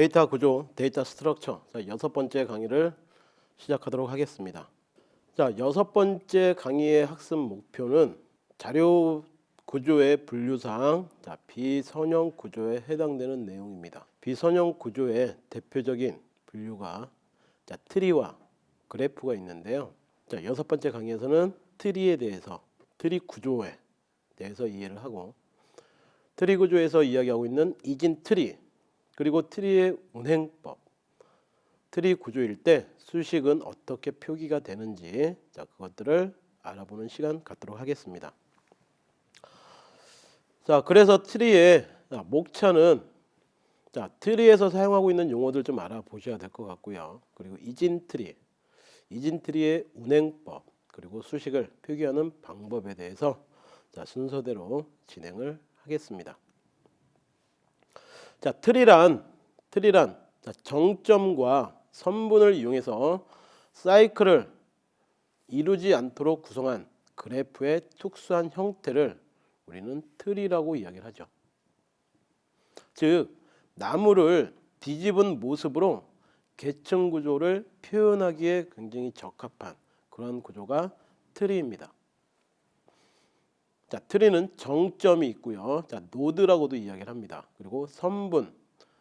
데이터 구조, data structure. 자, 여섯 번째 강의를 시작하도록 하겠습니다. 자, 여섯 번째 강의의 학습 목표는 자료 구조의 분류사항, 자, 비선형 구조에 해당되는 내용입니다. 비선형 구조의 대표적인 분류가 자, 트리와 그래프가 있는데요. 자, 여섯 번째 강의에서는 트리에 대해서 트리 구조에 대해서 이해를 하고 트리 구조에서 이야기하고 있는 이진 트리 그리고 트리의 운행법 트리 구조일 때 수식은 어떻게 표기가 되는지 자 그것들을 알아보는 시간 갖도록 하겠습니다. 자 그래서 트리의 자, 목차는 자 트리에서 사용하고 있는 용어들 좀 알아보셔야 될 것 같고요. 그리고 이진 트리 이진 트리의 운행법 그리고 수식을 표기하는 방법에 대해서 자 순서대로 진행을 하겠습니다. 자 트리란 자, 정점과 선분을 이용해서 사이클을 이루지 않도록 구성한 그래프의 특수한 형태를 우리는 트리라고 이야기를 하죠. 즉 나무를 뒤집은 모습으로 계층 구조를 표현하기에 굉장히 적합한 그런 구조가 트리입니다. 자, 트리는 정점이 있고요. 자, 노드라고도 이야기를 합니다. 그리고 선분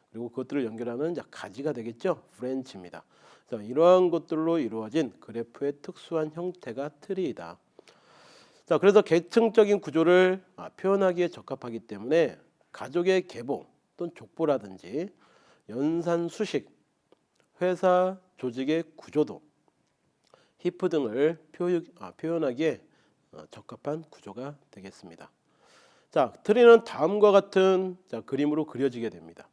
그리고 그것들을 연결하는 자, 가지가 되겠죠. branch입니다. 자, 이러한 것들로 이루어진 그래프의 특수한 형태가 트리이다. 자, 그래서 계층적인 구조를 아, 표현하기에 적합하기 때문에 가족의 계보 또는 족보라든지 연산 수식, 회사 조직의 구조도, heap 등을 표현, 아, 표현하기에 어, 적합한 구조가 되겠습니다. 자, 트리는 다음과 같은 자, 그림으로 그려지게 됩니다.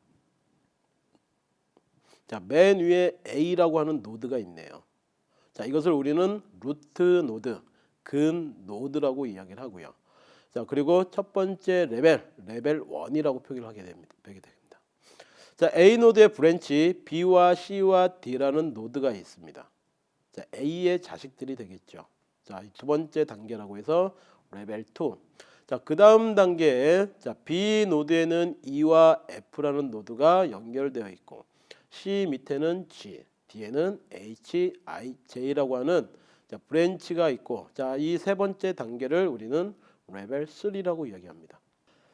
자, 맨 위에 A라고 하는 노드가 있네요. 자, 이것을 우리는 root node, 근 노드라고 이야기를 하고요. 자, 그리고 첫 번째 레벨, 레벨 1이라고 표기를 하게 됩니다. 됩니다. 자, A 노드의 branch B와 C와 D라는 노드가 있습니다. 자, A의 자식들이 되겠죠. 자, 두 번째 단계라고 해서 레벨 2. 자, 그 다음 단계에 자, B 노드에는 E와 F라는 노드가 연결되어 있고 C 밑에는 G, D에는 H, I, J라고 하는 자, branch가 있고 자, 이 세 번째 단계를 우리는 레벨 3라고 이야기합니다.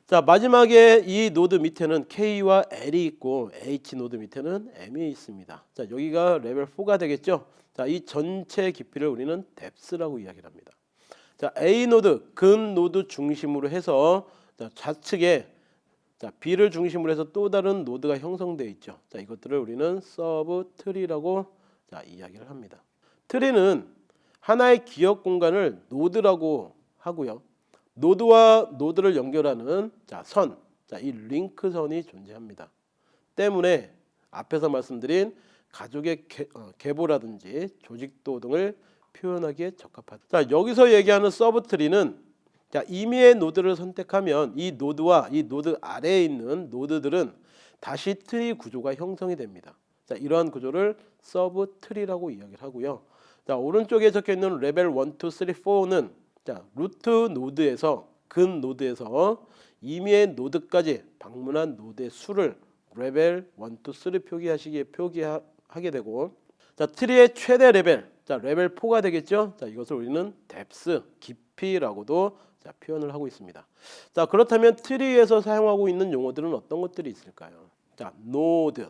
자, 마지막에 E 노드 밑에는 K와 L이 있고 H 노드 밑에는 M이 있습니다. 자, 여기가 레벨 4가 되겠죠. 자, 이 전체 깊이를 우리는 depth라고 이야기를 합니다. 자, A 노드, 근 노드 중심으로 해서 자, 좌측에 자, B를 중심으로 해서 또 다른 노드가 형성되어 있죠. 자, 이것들을 우리는 sub tree라고 자, 이야기를 합니다. 트리는 하나의 기억 공간을 노드라고 하고요. 노드와 노드를 연결하는 자, 선, 자, 이 링크 선이 존재합니다. 때문에 앞에서 말씀드린 가족의 개, 어, 계보라든지 조직도 등을 표현하기에 적합하다. 자, 여기서 얘기하는 subtree는 자, 임의의 노드를 선택하면 이 노드와 이 노드 아래에 있는 노드들은 다시 트리 구조가 형성이 됩니다. 자, 이러한 구조를 subtree라고 이야기를 하고요. 자, 오른쪽에 적혀 있는 레벨 1, 2, 3, 4는 자, root 노드에서 근 노드에서 임의의 노드까지 방문한 노드의 수를 레벨 1, 2, 3 표기하시기에 표기하게 되고 자, 트리의 최대 레벨 자, 레벨 4가 되겠죠. 자, 이것을 우리는 depth, 깊이라고도 자, 표현을 하고 있습니다. 자, 그렇다면 트리에서 사용하고 있는 용어들은 어떤 것들이 있을까요? 자, 노드.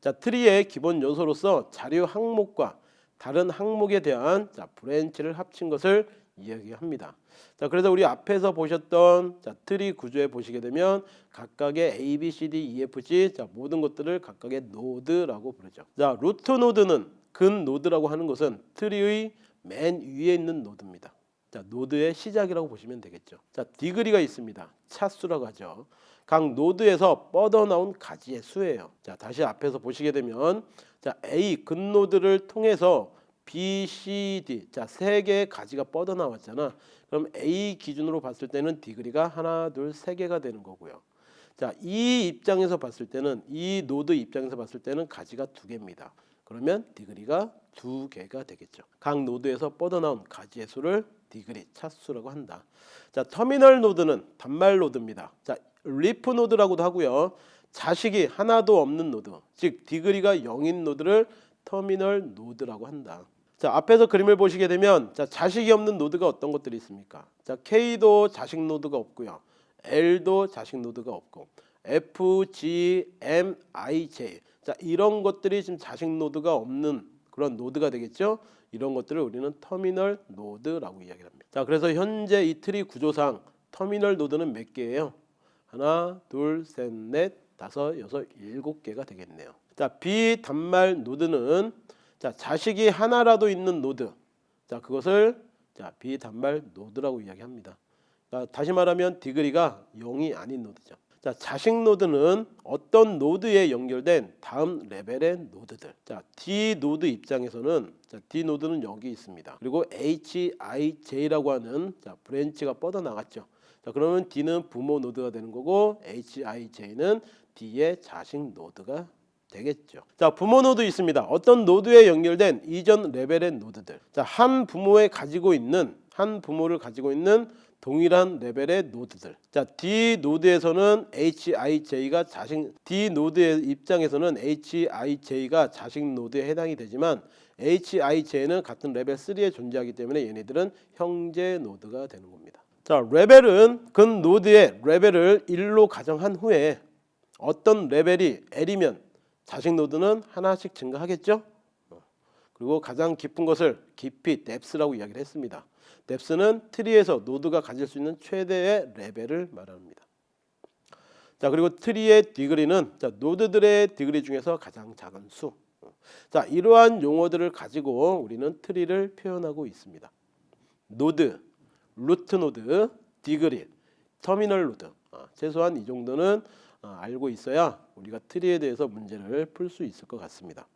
자, 트리의 기본 요소로서 자료 항목과 다른 항목에 대한 자, branch를 합친 것을 이야기합니다. 자, 그래서 우리 앞에서 보셨던 자, 트리 구조에 보시게 되면 각각의 A, B, C, D, E, F, G 자, 모든 것들을 각각의 노드라고 부르죠. 자, root 노드는 근 노드라고 하는 것은 트리의 맨 위에 있는 노드입니다. 자, 노드의 시작이라고 보시면 되겠죠. 자, degree가 있습니다. 차수라고 하죠. 각 노드에서 뻗어나온 가지의 수예요. 자, 다시 앞에서 보시게 되면 자, A 근 노드를 통해서 B, C, D 자, 세 개의 가지가 뻗어나왔잖아. 그럼 A 기준으로 봤을 때는 degree가 하나, 둘, 세 개가 되는 거고요. 자, E 입장에서 봤을 때는 E 노드 입장에서 봤을 때는 가지가 두 개입니다. 그러면 degree가 두 개가 되겠죠. 각 노드에서 뻗어나온 가지의 수를 degree 차수라고 한다. 자 터미널 노드는 단말 노드입니다. 자 leaf 노드라고도 하고요. 자식이 하나도 없는 노드, 즉 degree가 0인 노드를 터미널 노드라고 한다. 자 앞에서 그림을 보시게 되면 자 자식이 없는 노드가 어떤 것들이 있습니까? 자 K도 자식 노드가 없고요, L도 자식 노드가 없고 F, G, M, I, J 자 이런 것들이 지금 자식 노드가 없는 그런 노드가 되겠죠. 이런 것들을 우리는 터미널 노드라고 이야기합니다. 자 그래서 현재 이 트리 구조상 터미널 노드는 몇 개예요? 하나, 둘, 셋, 넷, 다섯, 여섯, 일곱 개가 되겠네요. 자 비단말 노드는 자 자식이 하나라도 있는 노드 자 그것을 자 비단말 노드라고 이야기합니다. 자, 다시 말하면 degree가 0이 아닌 노드죠. 자 자식 노드는 어떤 노드에 연결된 다음 레벨의 노드들. 자 D 노드 입장에서는 자 D 노드는 여기 있습니다. 그리고 H, I, J라고 하는 자 branch가 뻗어 나갔죠. 자 그러면 D는 부모 노드가 되는 거고 H, I, J는 D의 자식 노드가 되겠죠. 자, 부모 노드 있습니다. 어떤 노드에 연결된 이전 레벨의 노드들. 자, 한 부모에 가지고 있는 한 부모를 가지고 있는 동일한 레벨의 노드들. 자, D 노드에서는 HIJ가 자식 D 노드의 입장에서는 HIJ가 자식 노드에 해당이 되지만 HIJ는 같은 레벨 3에 존재하기 때문에 얘네들은 형제 노드가 되는 겁니다. 자, 레벨은 근 노드의 레벨을 1로 가정한 후에 어떤 레벨이 L이면 자식 노드는 하나씩 증가하겠죠. 어. 그리고 가장 깊은 것을 깊이 depth라고 이야기를 했습니다. depth는 트리에서 노드가 가질 수 있는 최대의 레벨을 말합니다. 자 그리고 트리의 degree는 자, 노드들의 degree 중에서 가장 작은 수. 어. 자 이러한 용어들을 가지고 우리는 트리를 표현하고 있습니다. 노드, root 노드, degree, 터미널 노드. 어, 최소한 이 정도는 어, 알고 있어야 우리가 트리에 대해서 문제를 풀 수 있을 것 같습니다.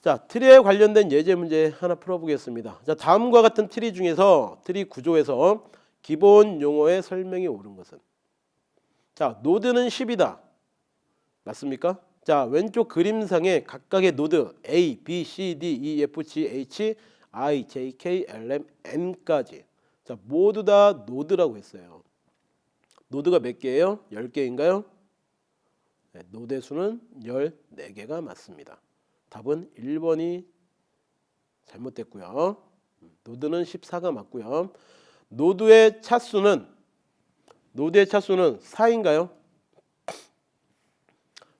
자, 트리에 관련된 예제 문제 하나 풀어보겠습니다. 자, 다음과 같은 트리 중에서 트리 구조에서 기본 용어의 설명이 옳은 것은 자, 노드는 10이다. 맞습니까? 자, 왼쪽 그림상의 각각의 노드 A, B, C, D, E, F, G, H, I, J, K, L, M, N까지 자, 모두 다 노드라고 했어요. 노드가 몇 개예요? 10개인가요? 네, 노드 수는 14개가 맞습니다. 답은 1번이 잘못됐고요. 노드는 14가 맞고요. 노드의 차수는 노드의 차수는 4인가요?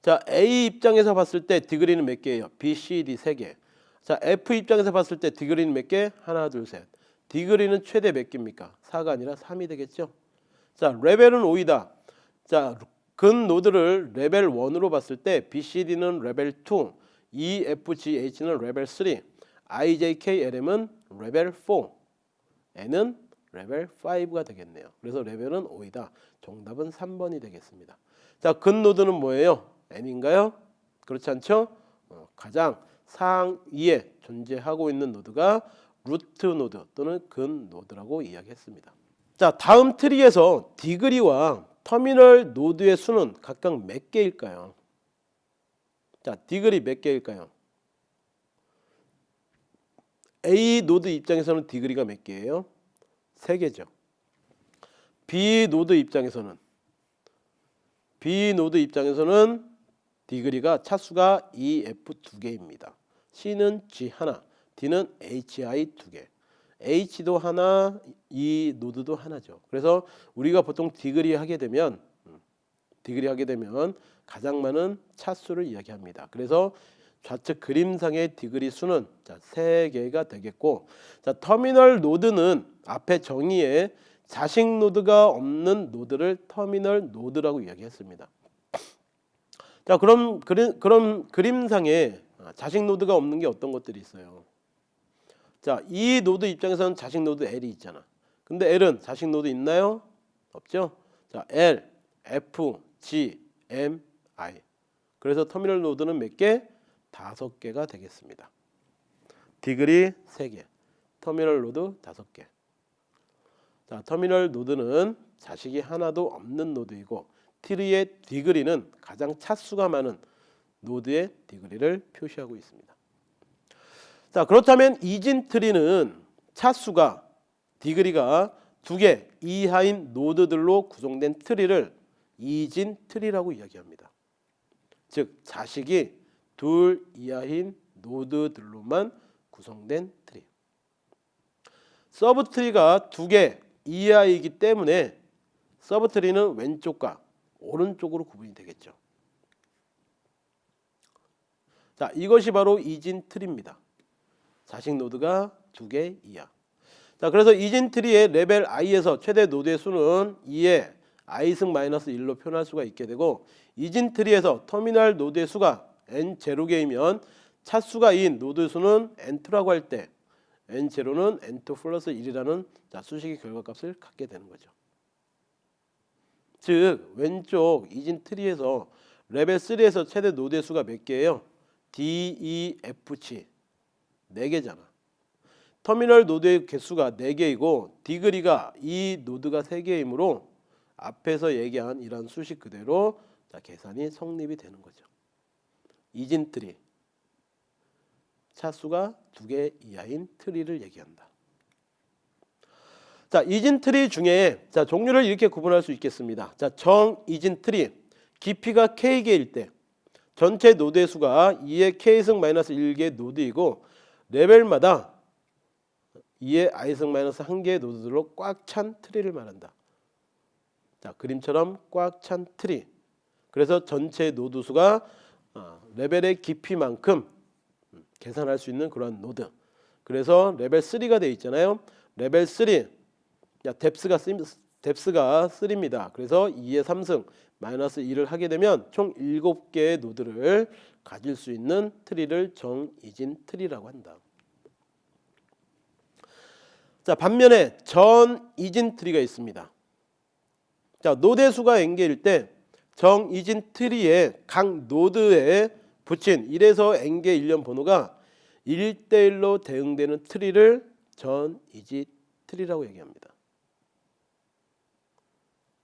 자, A 입장에서 봤을 때 degree는 몇 개예요? B, C, D 3개. 자, F 입장에서 봤을 때 degree는 몇 개? 하나, 둘, 셋. degree는 최대 몇 개입니까? 4가 아니라 3이 되겠죠? 자, 레벨은 5이다. 자, 근 노드를 레벨 1으로 봤을 때 BCD는 레벨 2, EFGH는 레벨 3, IJKLM은 레벨 4, N은 레벨 5가 되겠네요. 그래서 레벨은 5이다. 정답은 3번이 되겠습니다. 자, 근 노드는 뭐예요? N인가요? 그렇지 않죠? 어, 가장 상위에 존재하고 있는 노드가 root 노드 또는 근 노드라고 이야기했습니다. 자 다음 트리에서 degree와 터미널 노드의 수는 각각 몇 개일까요? 자 degree 몇 개일까요? A 노드 입장에서는 degree가 몇 개예요? 세 개죠. B 노드 입장에서는 B 노드 입장에서는 degree가 차수가 E, F 두 개입니다. C는 G 하나, D는 HI 두 개. H도 하나, E 노드도 하나죠. 그래서 우리가 보통 degree 하게 되면 음, degree 하게 되면 가장 많은 차수를 이야기합니다. 그래서 좌측 그림상의 degree 수는 자, 3개가 되겠고 자, 터미널 노드는 앞에 정의에 자식 노드가 없는 노드를 터미널 노드라고 이야기했습니다. 자, 그럼 그림, 그럼 그림상에 자식 노드가 없는 게 어떤 것들이 있어요? 자, E 노드 입장에서는 자식 노드 L이 있잖아. 근데 L은 자식 노드 있나요? 없죠? 자, L, F, G, M, I. 그래서 터미널 노드는 몇 개? 다섯 개가 되겠습니다. degree 세 개, 터미널 노드 다섯 개. 자, 터미널 노드는 자식이 하나도 없는 노드이고 트리의 degree는 가장 차수가 많은 노드의 degree를 표시하고 있습니다. 자 그렇다면 이진 트리는 차수가 degree가 두 개 이하인 노드들로 구성된 트리를 이진 트리라고 이야기합니다. 즉 자식이 둘 이하인 노드들로만 구성된 트리. subtree가 두 개 이하이기 때문에 subtree는 왼쪽과 오른쪽으로 구분이 되겠죠. 자, 이것이 바로 이진 트리입니다. 자식 노드가 두 개 이하. 자, 그래서 이진 트리의 레벨 i에서 최대 노드의 수는 2의 i승 마이너스 1로 표현할 수가 있게 되고 이진 트리에서 터미널 노드의 수가 n 제로개이면 차수가 2인 노드 수는 n2라고 할 때 n 제로는 n2 플러스 1이라는 자, 수식의 결과값을 갖게 되는 거죠. 즉 왼쪽 이진 트리에서 레벨 3에서 최대 노드의 수가 몇 개예요? D, E, F, G 4개잖아. 터미널 노드의 개수가 4개이고 degree가 2인 노드가 3개이므로 앞에서 얘기한 이런 수식 그대로 자, 계산이 성립이 되는 거죠. 이진 트리 차수가 2개 이하인 트리를 얘기한다. 자, 이진 트리 중에 자, 종류를 이렇게 구분할 수 있겠습니다. 자, 정 이진 트리 깊이가 k개일 때 전체 노드의 수가 2의 k승 마이너스 1개의 노드이고 레벨마다 2의 i승 마이너스 1개의 노드들로 꽉 찬 트리를 말한다. 자, 그림처럼 꽉 찬 트리. 그래서 전체 노드 수가 어, 레벨의 깊이만큼 음, 계산할 수 있는 그런 노드. 그래서 레벨 3가 돼 있잖아요. 레벨 3 야, depth가 depth가 3입니다. 그래서 2의 3승 마이너스 2를 하게 되면 총 7개의 노드를 가질 수 있는 트리를 정이진 트리라고 한다. 자, 반면에 전이진 트리가 있습니다. 자, 노드 수가 n개일 때 정이진 트리의 각 노드에 붙인 1에서 n개 일련 번호가 1대1로 대응되는 트리를 전이진 트리라고 얘기합니다.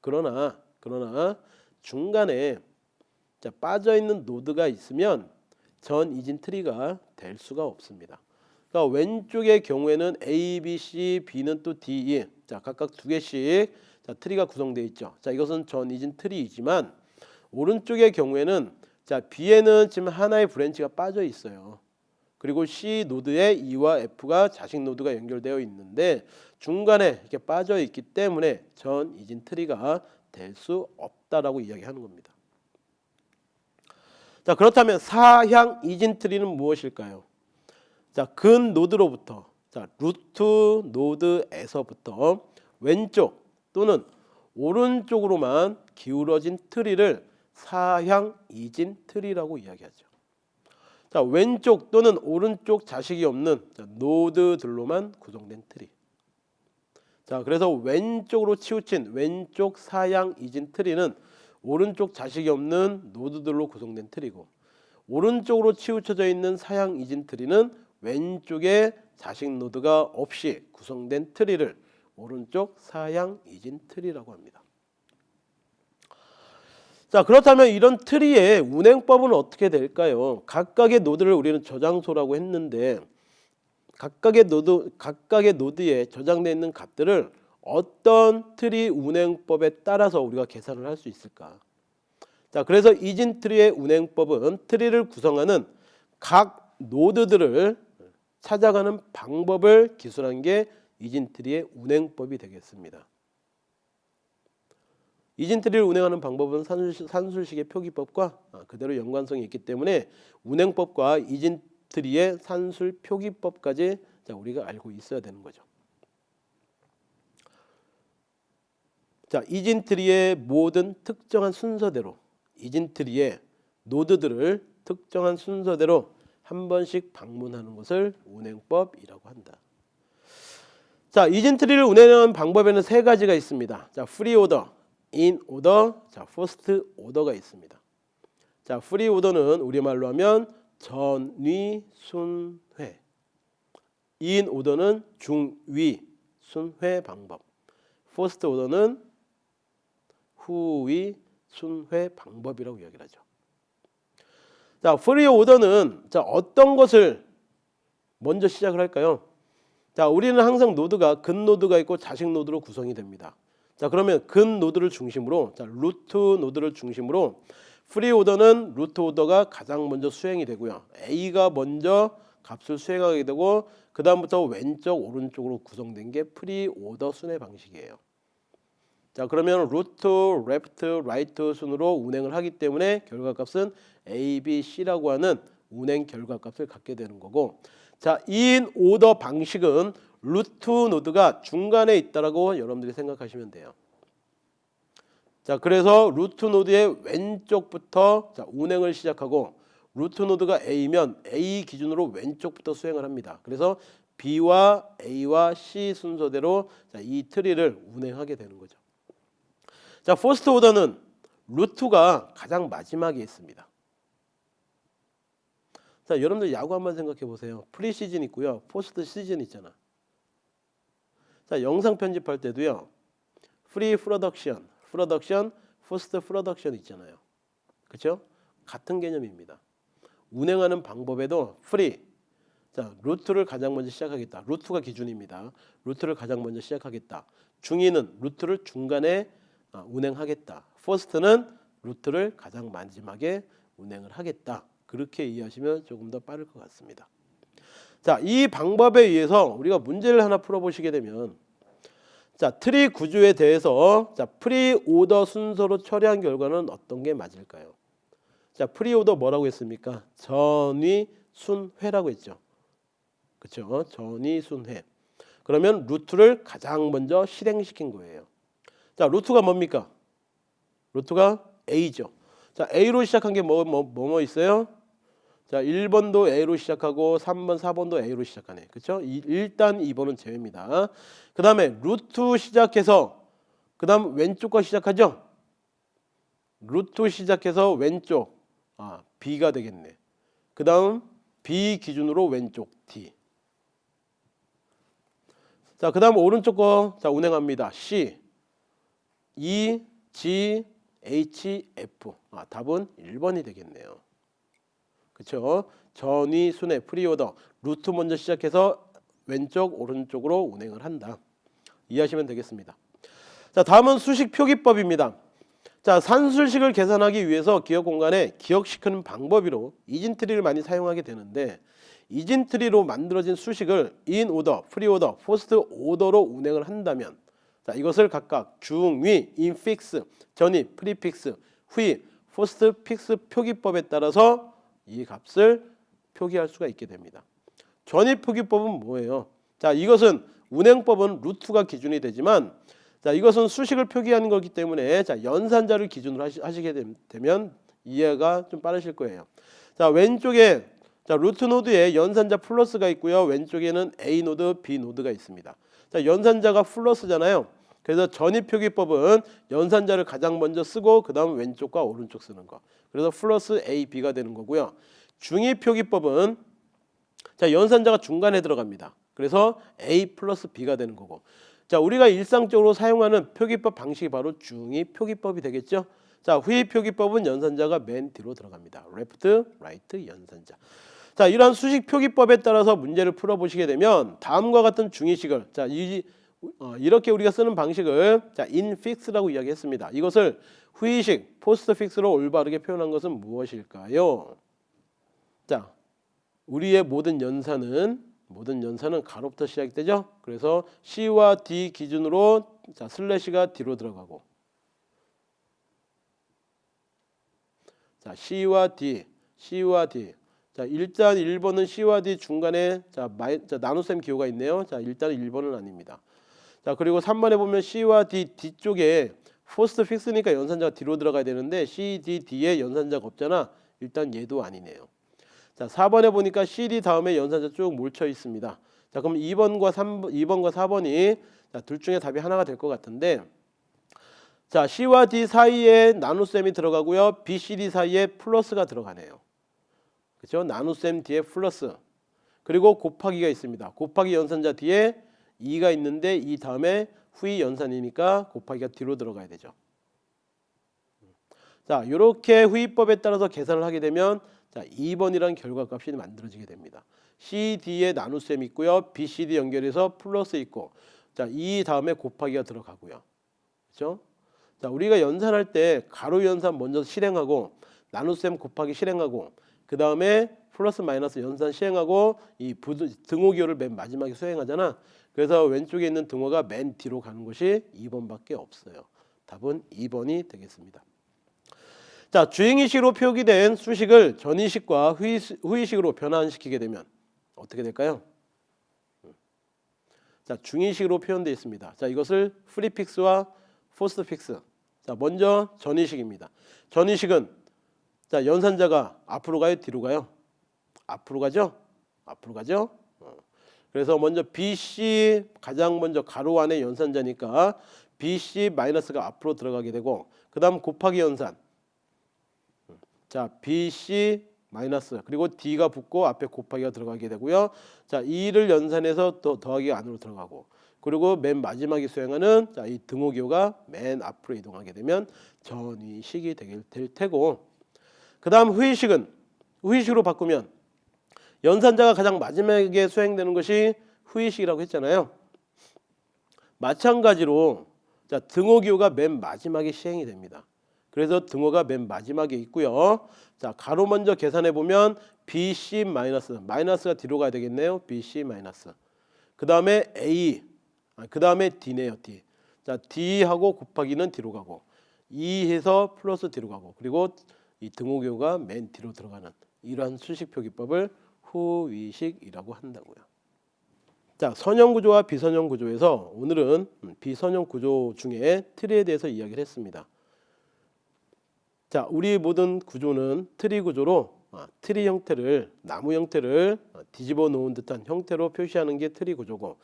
그러나 그러나 중간에 자, 빠져 있는 노드가 있으면 전 이진 트리가 될 수가 없습니다. 그러니까 왼쪽의 경우에는 A, B, C, B는 또 D, E 자 각각 두 개씩 자, 트리가 구성되어 있죠. 자 이것은 전 이진 트리이지만 오른쪽의 경우에는 자 B에는 지금 하나의 branch가 빠져 있어요. 그리고 C 노드에 E와 F가 자식 노드가 연결되어 있는데 중간에 이렇게 빠져 있기 때문에 전 이진 트리가 될 수 없다라고 이야기하는 겁니다. 자 그렇다면 사향 이진 트리는 무엇일까요? 자, 근 노드로부터 자 루트 노드에서부터 왼쪽 또는 오른쪽으로만 기울어진 트리를 사향 이진 트리라고 이야기하죠. 자 왼쪽 또는 오른쪽 자식이 없는 자, 노드들로만 구성된 트리. 자 그래서 왼쪽으로 치우친 왼쪽 사향 이진 트리는 오른쪽 자식이 없는 노드들로 구성된 트리고 오른쪽으로 치우쳐져 있는 사향 이진 트리는 왼쪽에 자식 노드가 없이 구성된 트리를 오른쪽 사향 이진 트리라고 합니다. 자 그렇다면 이런 트리의 운행법은 어떻게 될까요? 각각의 노드를 우리는 저장소라고 했는데 각각의 노드 각각의 노드에 저장되어 있는 값들을 어떤 트리 운행법에 따라서 우리가 계산을 할 수 있을까? 자, 그래서 이진 트리의 운행법은 트리를 구성하는 각 노드들을 찾아가는 방법을 기술한 게 이진 트리의 운행법이 되겠습니다. 이진 트리를 운행하는 방법은 산술식, 의 표기법과 그대로 연관성이 있기 때문에 운행법과 이진 트리의 산술 표기법까지 자, 우리가 알고 있어야 되는 거죠. 자, 이진 트리의 모든 특정한 순서대로 이진 트리의 노드들을 특정한 순서대로 한 번씩 방문하는 것을 운행법이라고 한다. 자, 이진 트리를 운행하는 방법에는 세 가지가 있습니다. 자, pre order, in order, 자, post order가 있습니다. 자, pre order는 우리말로 하면 전위 순회 in order는 중위 순회 방법 포스트 오더는 후위 순회 방법이라고 이야기를 하죠. 자, pre order는 자, 어떤 것을 먼저 시작을 할까요? 자, 우리는 항상 노드가 근 노드가 있고 자식 노드로 구성이 됩니다. 자 그러면 근 노드를 중심으로 자 루트 노드를 중심으로 pre order는 루트 노드가 가장 먼저 수행이 되고요. A가 먼저 값을 수행하게 되고 그 다음부터 왼쪽 오른쪽으로 구성된 게 pre order 순회 방식이에요. 자 그러면 루트, left, right 순으로 운행을 하기 때문에 결과값은 A, B, C라고 하는 운행 결과값을 갖게 되는 거고 자 in order 방식은 루트 노드가 중간에 있다라고 여러분들이 생각하시면 돼요. 자 그래서 루트 노드의 왼쪽부터 자, 운행을 시작하고 루트 노드가 A면 A 기준으로 왼쪽부터 수행을 합니다. 그래서 B와 A와 C 순서대로 자, 이 트리를 운행하게 되는 거죠. 자 포스트 오더는 루트가 가장 마지막에 있습니다. 자 여러분들 야구 한번 생각해 보세요. pre season 있고요. post season 있잖아. 자 영상 편집할 때도요. pre production, production, post production 있잖아요. 그렇죠? 같은 개념입니다. 운행하는 방법에도 pre 자 루트를 가장 먼저 시작하겠다. 루트가 기준입니다. 루트를 가장 먼저 시작하겠다. 중위는 루트를 중간에 아, 운행하겠다. post는 루트를 가장 마지막에 운행을 하겠다. 그렇게 이해하시면 조금 더 빠를 것 같습니다. 자, 이 방법에 의해서 우리가 문제를 하나 풀어보시게 되면 자 트리 구조에 대해서 자 pre order 순서로 처리한 결과는 어떤 게 맞을까요? 자 pre order 뭐라고 했습니까? 전위 순회라고 했죠. 그렇죠? 전위 순회. 그러면 루트를 가장 먼저 실행시킨 거예요. 자 루트가 뭡니까? 루트가 A죠. 자 A로 시작한 게 뭐 뭐뭐뭐 있어요? 자 1번도 A로 시작하고 3번 4번도 A로 시작하네. 그렇죠? 일단 2번은 제외입니다. 그 다음에 루트 시작해서 그 다음 왼쪽 거 시작하죠. 루트 시작해서 왼쪽 아 B가 되겠네. 그 다음 B 기준으로 왼쪽 D. 자, 그 다음 오른쪽 거 자, 운행합니다. C, E, G, H, F. 아, 답은 1번이 되겠네요. 그렇죠? 전위, 순회, pre order, 루트 먼저 시작해서 왼쪽, 오른쪽으로 운행을 한다. 이해하시면 되겠습니다. 자, 다음은 수식 표기법입니다. 자, 산술식을 계산하기 위해서 기억 공간에 기억시키는 방법으로 이진트리를 많이 사용하게 되는데 이진트리로 만들어진 수식을 in order, pre order, post order로 운행을 한다면 자, 이것을 각각 중위, infix, 전위, prefix, 후위, postfix 표기법에 따라서 이 값을 표기할 수가 있게 됩니다. 전위 표기법은 뭐예요? 자, 이것은 운행법은 루트가 기준이 되지만 자, 이것은 수식을 표기하는 거기 때문에 자, 연산자를 기준으로 하시, 하시 게 되면 이해가 좀 빠르실 거예요. 자, 왼쪽에 자, 루트 노드에 연산자 플러스가 있고요. 왼쪽에는 A 노드, B 노드가 있습니다. 자, 연산자가 플러스잖아요. 그래서 전위 표기법은 연산자를 가장 먼저 쓰고 그 다음 왼쪽과 오른쪽 쓰는 거. 그래서 플러스 A, B가 되는 거고요. 중위 표기법은 자, 연산자가 중간에 들어갑니다. 그래서 A 플러스 B가 되는 거고. 자, 우리가 일상적으로 사용하는 표기법 방식이 바로 중위 표기법이 되겠죠. 자, 후위 표기법은 연산자가 맨 뒤로 들어갑니다. left, right, 연산자. 자, 이러한 수식 표기법에 따라서 문제를 풀어보시게 되면 다음과 같은 중위식을 자, 이, 어, 이렇게 우리가 쓰는 방식을 자, infix라고 이야기했습니다. 이것을 후위식, postfix로 올바르게 표현한 것은 무엇일까요? 자, 우리의 모든 연산은 모든 연산은 괄호부터 시작되죠. 그래서 C와 D 기준으로 자, 슬래시가 뒤로 들어가고 자, C와 D, C와 D 자 일단 1번은 C와 D 중간에 자, 마이, 자 나눗셈 기호가 있네요. 자 일단 1번은 아닙니다. 자 그리고 3번에 보면 C와 D 뒤쪽에 postfix니까 연산자가 뒤로 들어가야 되는데 C, D 뒤에 연산자가 없잖아. 일단 얘도 아니네요. 자 4번에 보니까 C, D 다음에 연산자 쭉 뭉쳐 있습니다. 자 그럼 2번과 3 2번과 4번이 자, 둘 중에 답이 하나가 될 것 같은데 자 C와 D 사이에 나눗셈이 들어가고요. B, C, D 사이에 플러스가 들어가네요. 그렇죠? 나눗셈 뒤에 플러스 그리고 곱하기가 있습니다. 곱하기 연산자 뒤에 2가 있는데 이 다음에 후이 연산이니까 곱하기가 뒤로 들어가야 되죠. 자, 이렇게 후이법에 따라서 계산을 하게 되면 자, 2번이라는 결과값이 만들어지게 됩니다. CD에 나눗셈 있고요. BCD 연결해서 플러스 있고 자, 이 다음에 곱하기가 들어가고요. 그렇죠? 자, 우리가 연산할 때 가로 연산 먼저 실행하고 나눗셈 곱하기 실행하고 그 다음에 플러스 마이너스 연산 시행하고 이 부등, 등호 기호를 맨 마지막에 수행하잖아. 그래서 왼쪽에 있는 등호가 맨 뒤로 가는 것이 2번밖에 없어요. 답은 2번이 되겠습니다. 자, 중위식으로 표기된 수식을 전위식과 후위식, 후위식으로 변환시키게 되면 어떻게 될까요? 자, 중위식으로 표현되어 있습니다. 자, 이것을 prefix와 postfix. 자, 먼저 전위식입니다. 전위식은 자, 연산자가 앞으로 가요, 뒤로 가요? 앞으로 가죠? 앞으로 가죠? 어. 그래서 먼저 BC 가장 먼저 괄호 안에 연산자니까 BC 마이너스가 앞으로 들어가게 되고 그 다음 곱하기 연산. 자, BC 마이너스 그리고 D가 붙고 앞에 곱하기가 들어가게 되고요. 자, 2를 연산해서 또 더하기 안으로 들어가고 그리고 맨 마지막에 수행하는 자, 이 등호기호가 맨 앞으로 이동하게 되면 전위식이 되게 될 테고 그 다음 후위식은 후위식으로 바꾸면 연산자가 가장 마지막에 수행되는 것이 후위식이라고 했잖아요. 마찬가지로 자, 등호기호가 맨 마지막에 시행이 됩니다. 그래서 등호가 맨 마지막에 있고요. 자, 가로 먼저 계산해 보면 BC 마이너스 마이너스가 뒤로 가야 되겠네요. BC 마이너스. 그다음에 A 아, 그다음에 D네요. D. 자, D하고 곱하기는 뒤로 가고 2 해서 플러스 뒤로 가고 그리고 이 등호가 맨 뒤로 들어가는 이러한 수식 표기법을 후위식이라고 한다고요. 자, 선형 구조와 비선형 구조에서 오늘은 비선형 구조 중에 트리에 대해서 이야기를 했습니다. 자, 우리 모든 구조는 트리 구조로 아, 트리 형태를 나무 형태를 아, 뒤집어 놓은 듯한 형태로 표시하는 게 트리 구조고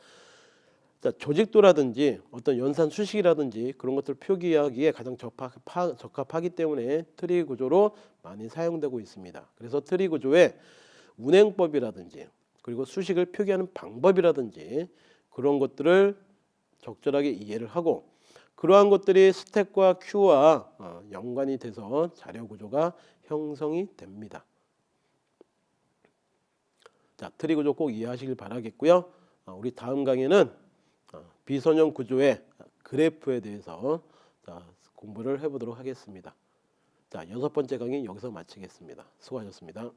자, 조직도라든지 어떤 연산 수식이라든지 그런 것들 표기하기에 가장 적합, 적합하기 때문에 트리 구조로 많이 사용되고 있습니다. 그래서 트리 구조에 운행법이라든지 그리고 수식을 표기하는 방법이라든지 그런 것들을 적절하게 이해를 하고 그러한 것들이 스택과 큐와 어, 연관이 돼서 자료 구조가 형성이 됩니다. 자, 트리 구조 꼭 이해하시길 바라겠고요. 어, 우리 다음 강의는 어, 비선형 구조의 그래프에 대해서 공부를 해보도록 하겠습니다. 자, 여섯 번째 강의 여기서 마치겠습니다. 수고하셨습니다.